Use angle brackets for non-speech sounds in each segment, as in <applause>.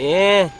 예.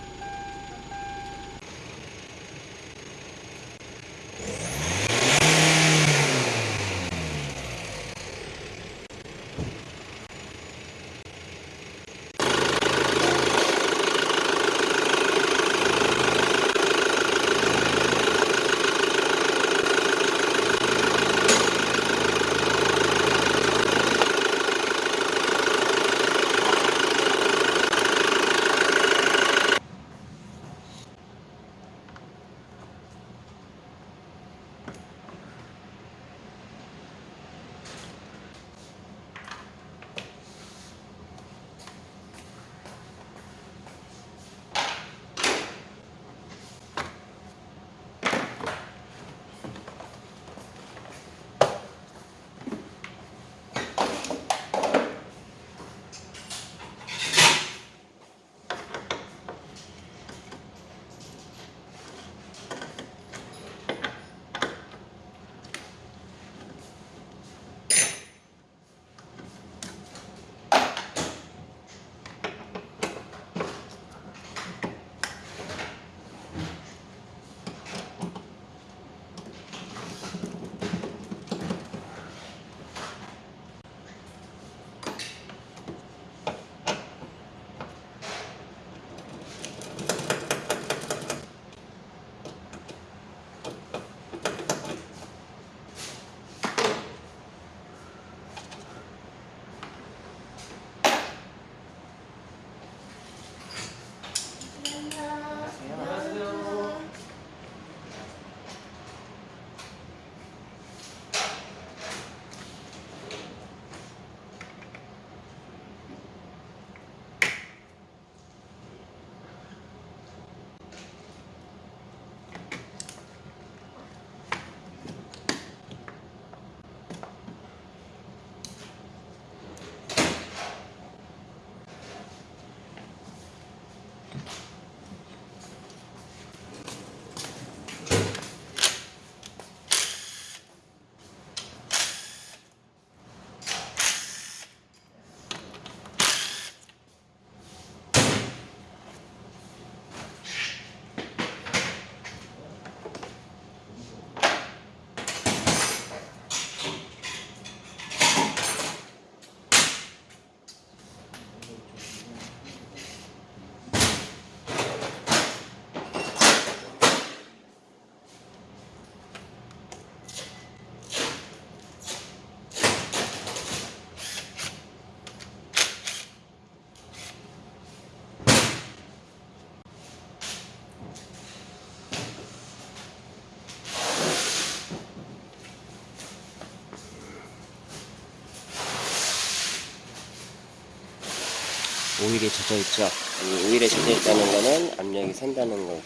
오일이 젖어 있죠. 이 오일에 젖어 있다는 거는 압력이 샌다는 거-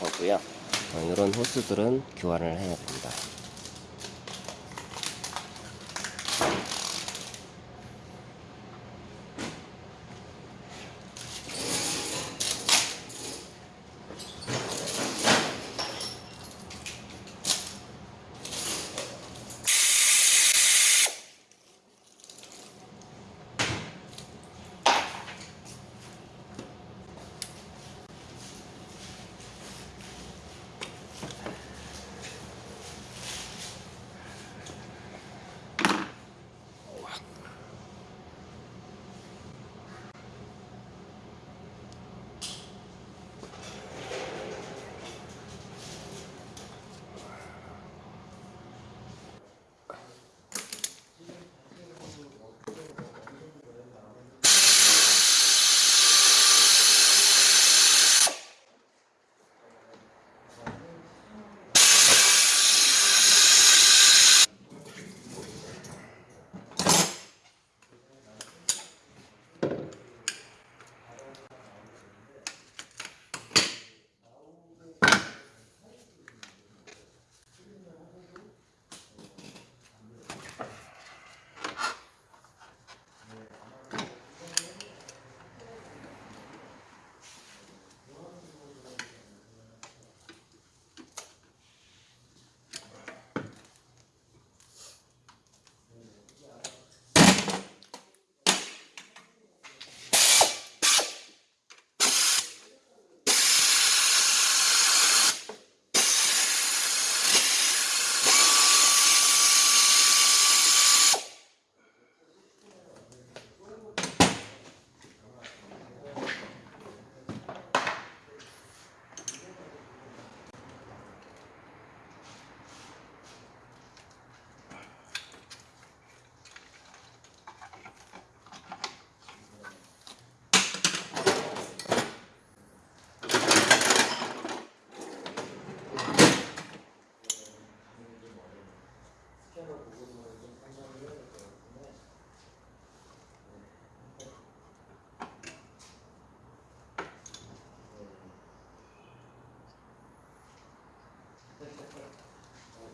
거고요. 어, 이런 호스들은 교환을 해야 됩니다.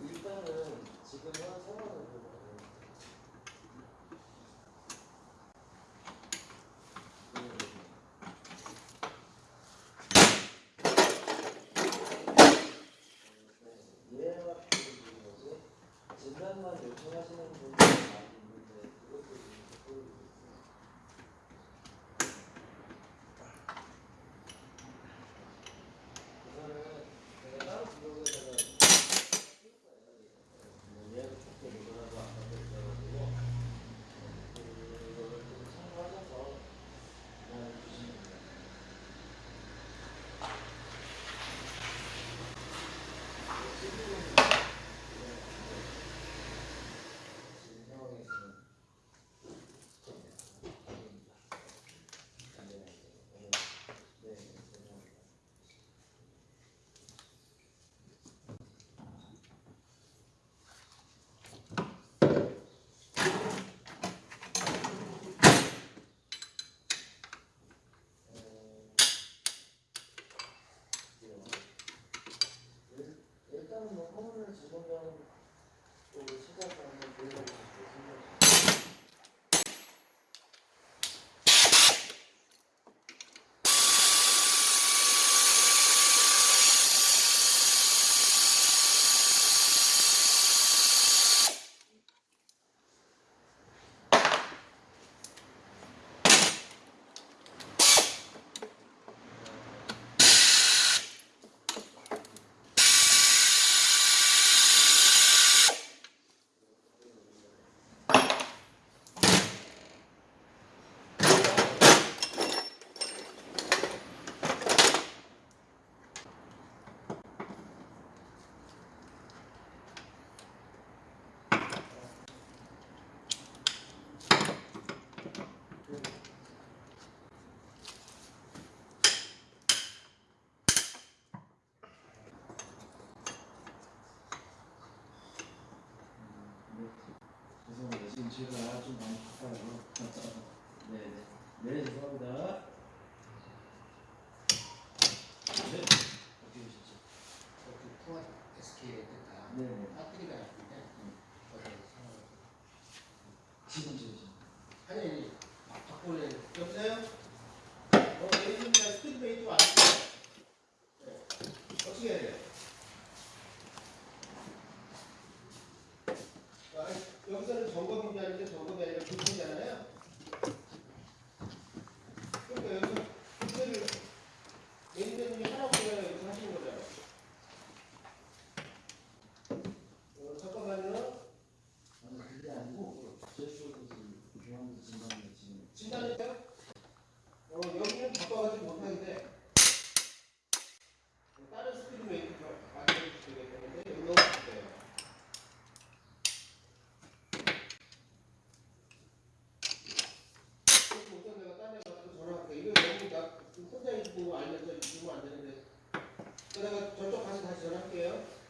일단은 지금은 생활을 보거든요. 진단만 요청하시는 분들은 뭐 선물을 주는 건 시작을 한번 보여드릴게요. 지금 제가 좀 많이 바빠요. 네네. <laughs> 네, 죄송합니다. 혼자 있고 알면서 있으면 안 되는데. 그러다가 저쪽 가서 다시 전화할게요.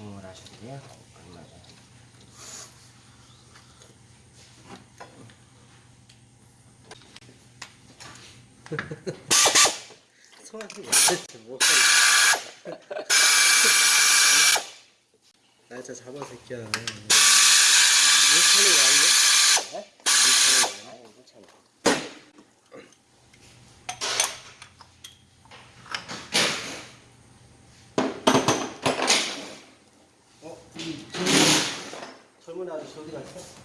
제품 시공을 하셨대요. 얼마 전에. 성악이 맞을지 뭐하겠어 날짜 잡아 새끼야 왜 차는 거 아니야? 네? 물차는 거나 물차는. 어? 이 젊은, 젊은 아저씨 어디 갔어?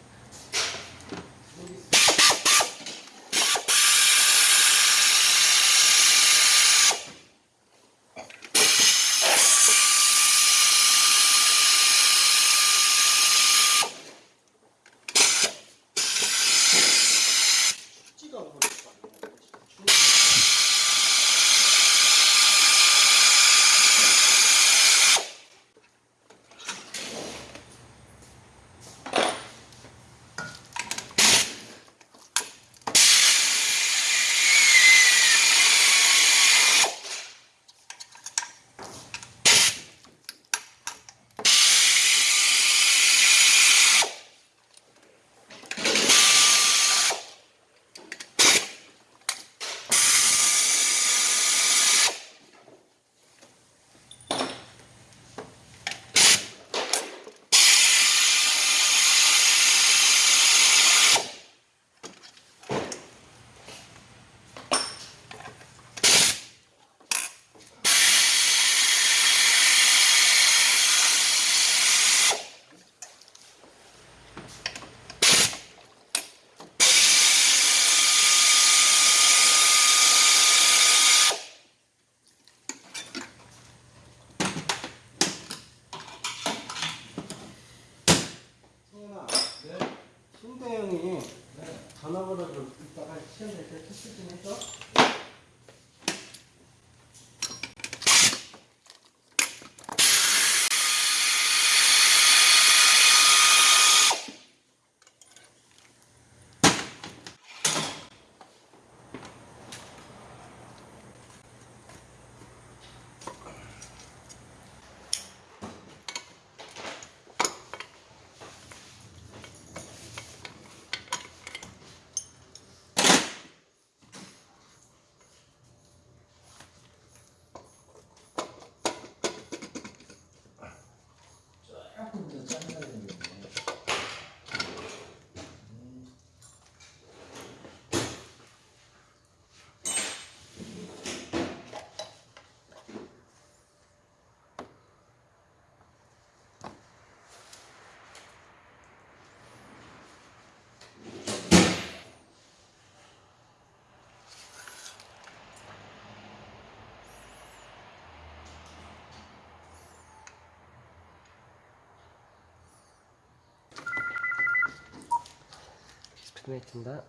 스피드메이트인가?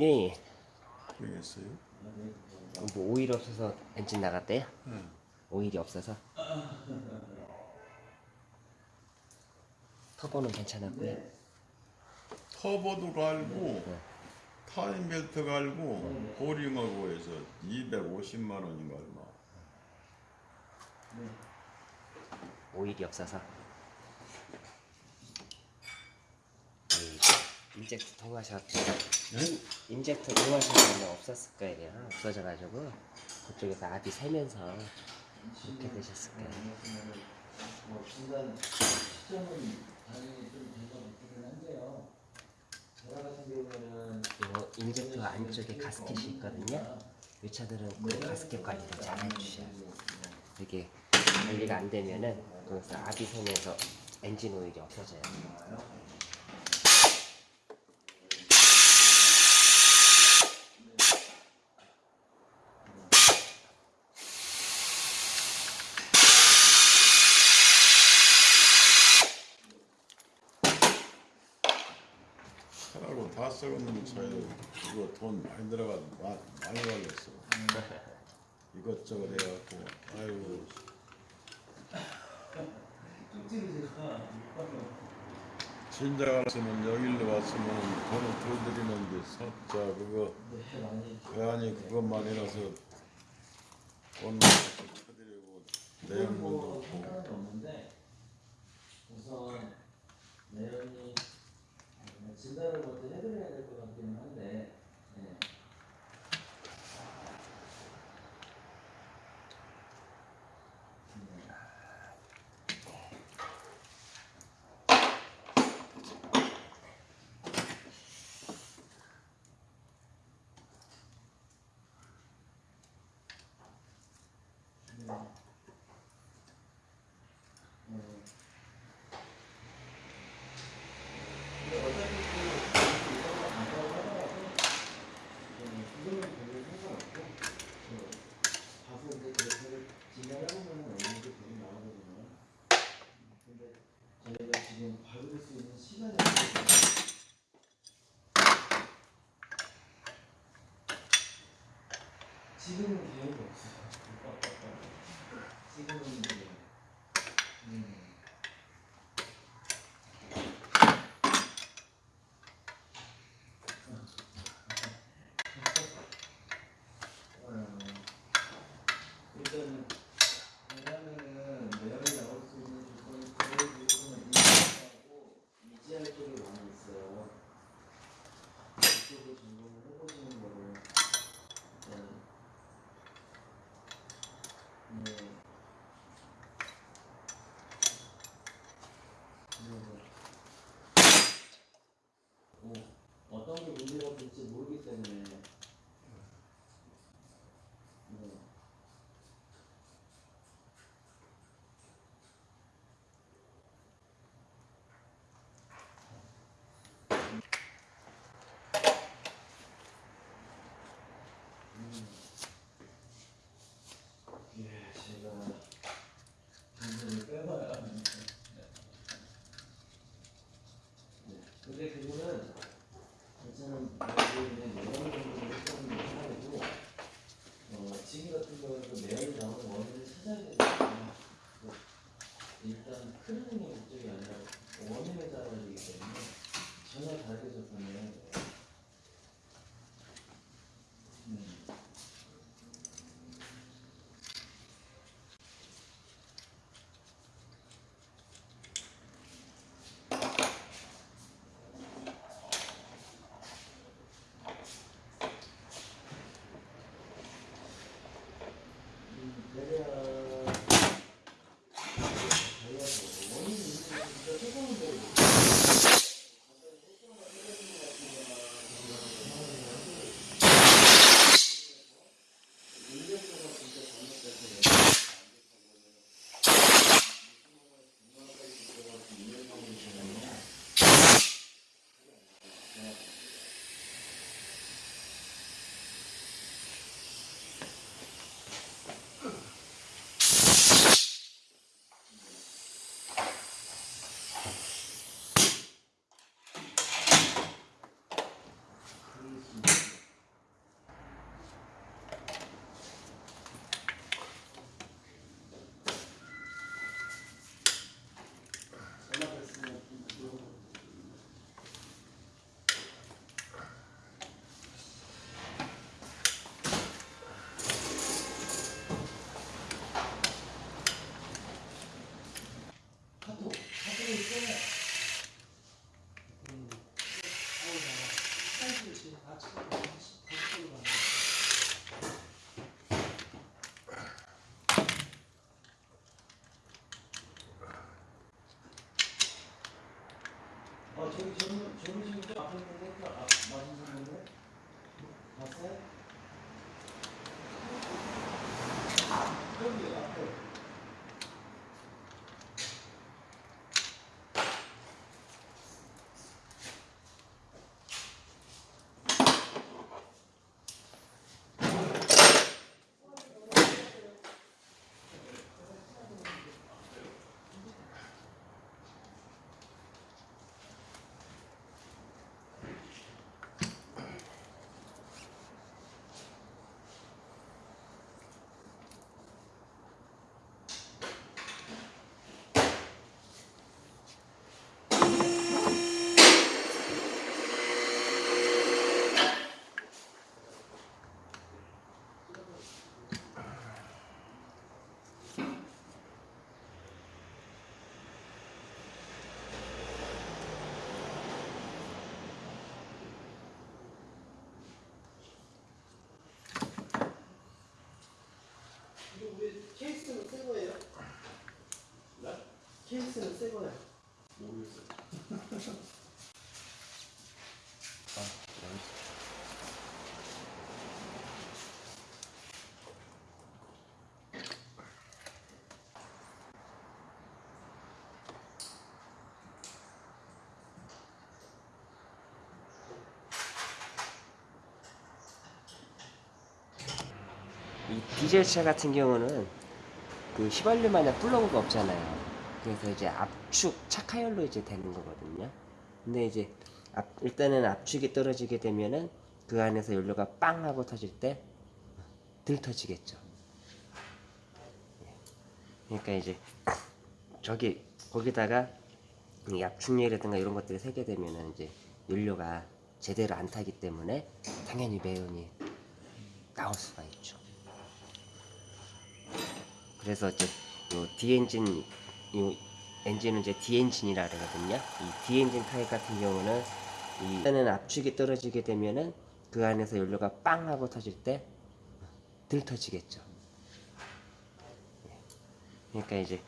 예, 예. 되겠어요? 뭐 오일 없어서 엔진 나갔대요? 네. 오일이 없어서. 터보는 괜찮았고요. 터보도 갈고 타임 벨트 갈고 보링하고 해서 250만 원인가 얼마 오일이 없어서. 이 injector 동와셔, 네? injector 동와셔 쓰면 없었을 거예요. 없어져가지고 그쪽에서 압이 새면서 그렇게 되셨을 거예요. 뭐 중간 시점은 injector 안쪽에 가스켓이 있거든요. 이 차들은 그 가스켓 관리를 잘 해주셔야 돼요. 이게 관리가 안 되면은 거기서 압이 새면서 엔진 오일이 없어져요. 썰고 다 썰고 있는 차에 이거 돈 많이 들어가 많이 걸렸어. 이것저것 해갖고 아이고 진작 왔으면 여기로 왔으면 돈을 더 드리는데 석자 그거 회안이 그것만 이라서 돈 쳐드리고 내용도 없고. 우선 내용이 뭐 진단을 먼저 해드려야 될 것 같기는 한데 지금은 개념이 없어. 지금은 어야 될지 모르기 때문에. 저기 저기, 저기, 저기 친구들 앞에 보고 맛있는 케이스는 새 거예요? 네? 케이스는 새 거예요? 모르겠어요. 아, 맛있어. 디젤 차 같은 경우는 그 휘발유 마냥 플러그가 없잖아요. 그래서 이제 압축 착화열로 이제 되는 거거든요. 근데 이제 압- 일단은 압축이 떨어지게 되면은 그 안에서 연료가 빵 하고 터질 때 들 터지겠죠. 예. 그러니까 이제 저기 거기다가 이 압축유라든가 이런 것들이 새게 되면은 이제 연료가 제대로 안 타기 때문에 당연히 매연이 나올 수가 있죠. 그래서 이제 요 D엔진 요 엔진은 이제 D엔진이라 그러거든요. 이 D엔진 타입 같은 경우는 이 일단은 압축이 떨어지게 되면은 그 안에서 연료가 빵 하고 터질 때 덜 터지겠죠. 예. 그러니까 이제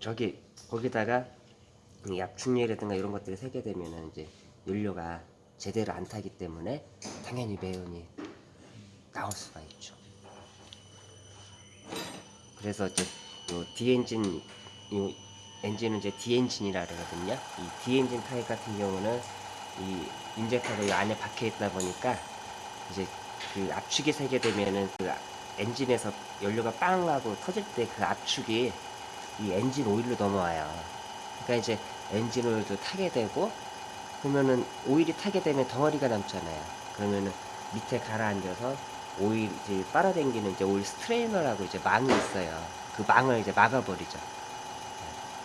저기 거기다가 이 압축유라든가 이런 것들이 새게 되면은 이제 연료가 제대로 안 타기 때문에 당연히 매연이 나올 수가 있죠. 그래서 이제 요 D엔진 요 엔진은 이제 D엔진이라 그러거든요. 이 D엔진 타입 같은 경우는 이 인젝터가 이 안에 박혀 있다 보니까 이제 그 압축이 새게 되면은 그 엔진에서 연료가 빵 하고 터질 때 그 압축이 이 엔진 오일로 넘어와요. 그러니까 이제 엔진 오일도 타게 되고 그러면은 오일이 타게 되면 덩어리가 남잖아요. 그러면은 밑에 가라앉아서 오일 이제 빨아당기는 이제 오일 스트레이너라고 이제 망이 있어요. 그 망을 이제 막아버리죠.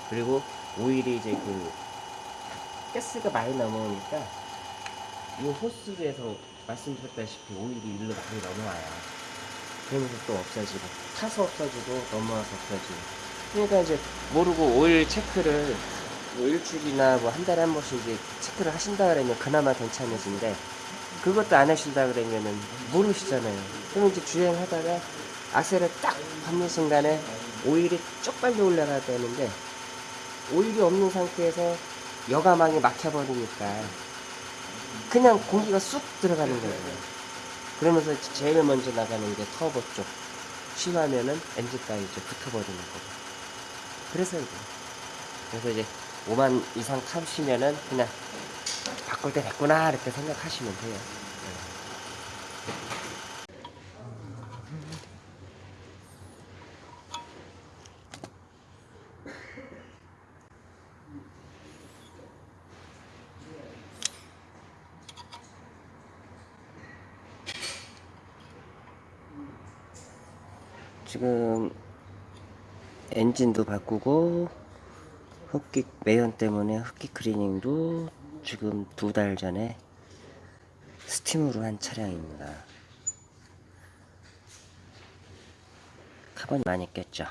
그리고 오일이 이제 그 가스가 많이 넘어오니까 이 호스에서 말씀드렸다시피 오일이 일로 많이 넘어와요. 그러면서 또 없어지고 타서 없어지고 넘어와서 없어지고 그러니까 이제 모르고 오일 체크를 뭐 일주일이나 뭐 한 달에 한 번씩 이제 체크를 하신다 그러면 그나마 괜찮으신데 그것도 안 하신다 그러면은 모르시잖아요. 그럼 이제 주행하다가 악셀을 딱 밟는 순간에 오일이 쭉 빨리 올라가야 되는데 오일이 없는 상태에서 여가망이 막혀버리니까 그냥 공기가 쑥 들어가는 거예요. 그러면서 제일 먼저 나가는 게 터보 쪽. 심하면은 엔진까지 이제 붙어버리는 거고. 그래서 이제. 그래서 이제 5만 이상 타시면은 그냥 바꿀 때 됐구나 이렇게 생각하시면 돼요. 지금 엔진도 바꾸고 흡기 매연 때문에 흡기 클리닝도 지금 두 달 전에 스팀으로 한 차량입니다. 카본이 많이 꼈죠.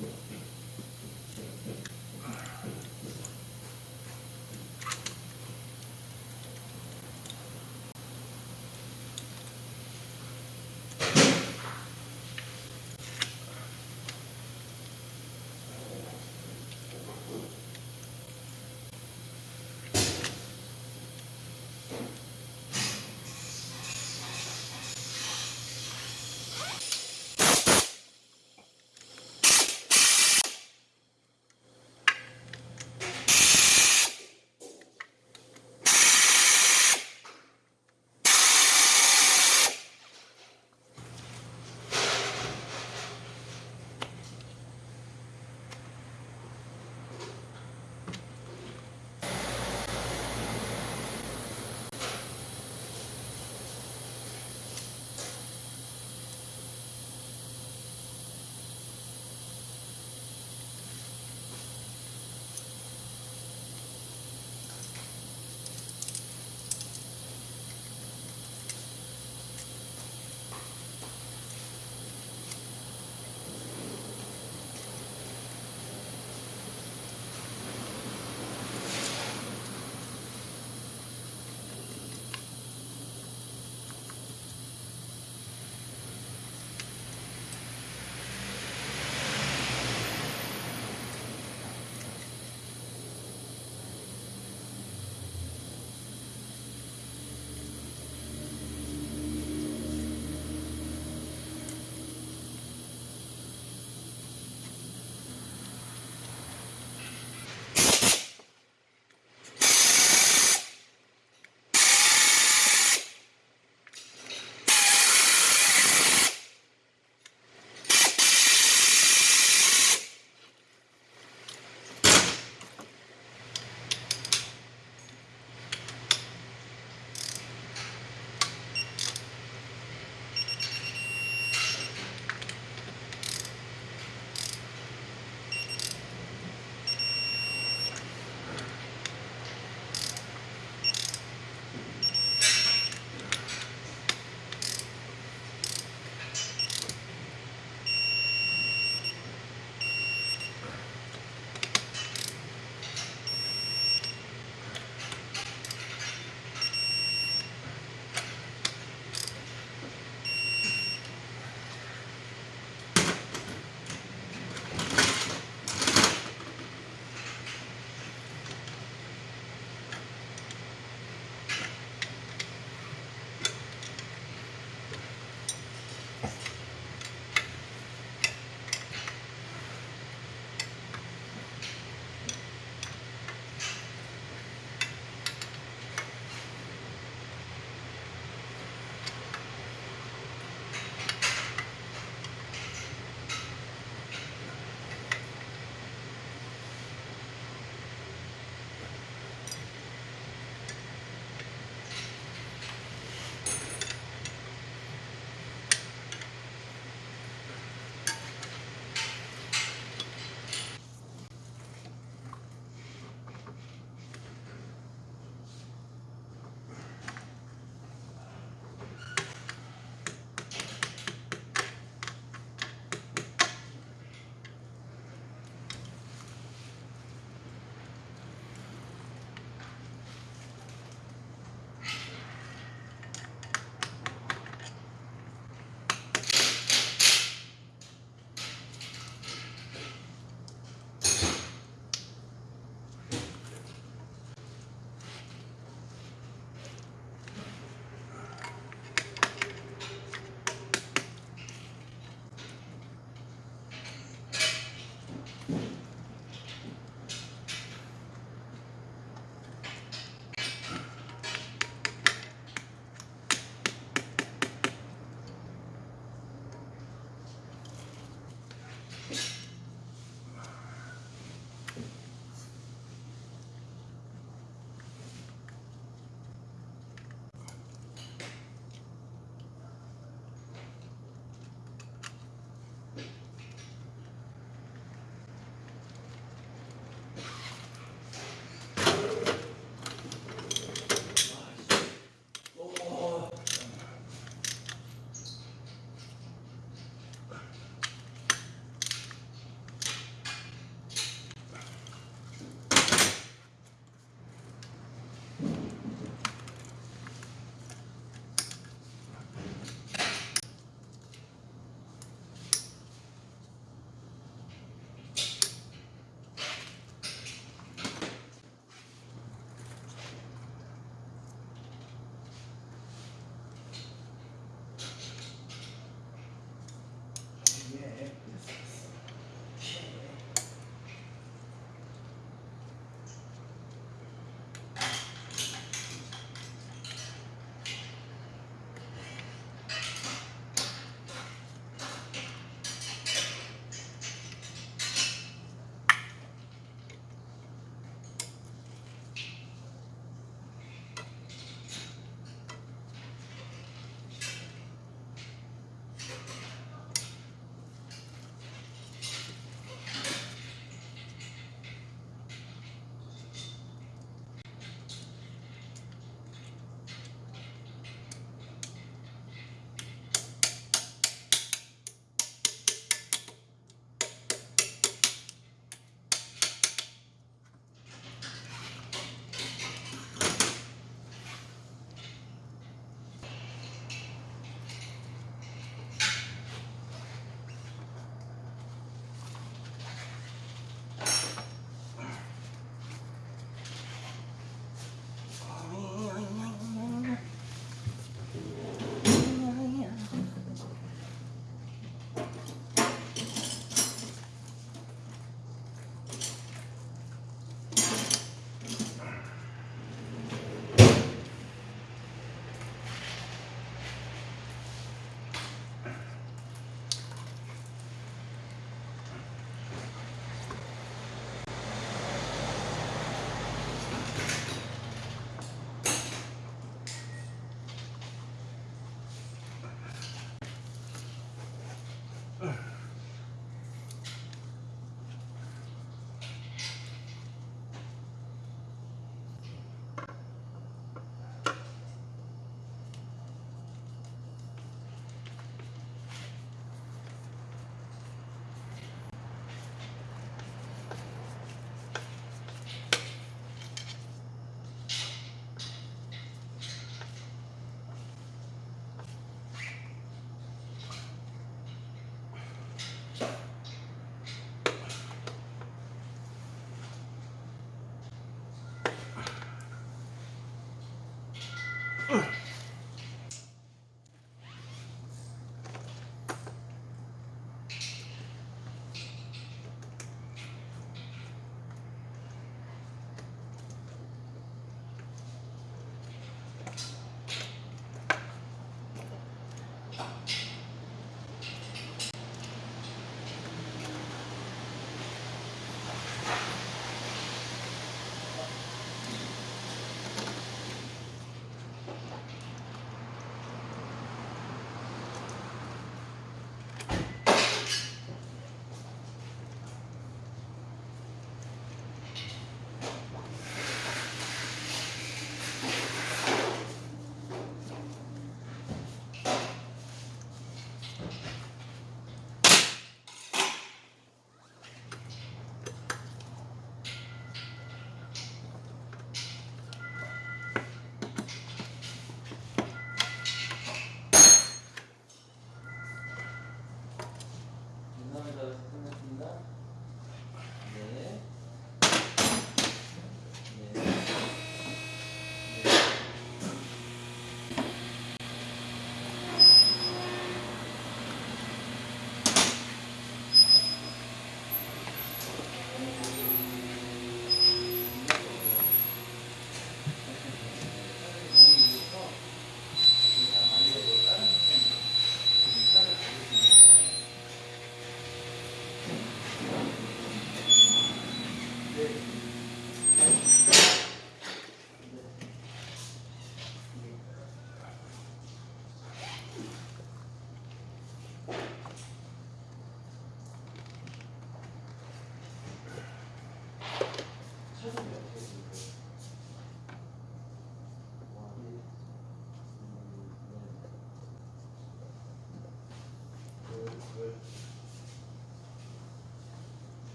Yeah.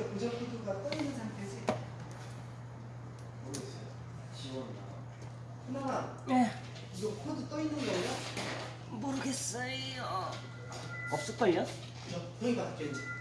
현재 코드가 떠 있는 상태지. 모르겠어요. 지원나. 하나만 네. 이거 코드 떠 있는 거야? 모르겠어요. 없을걸요? 받겠지. 네.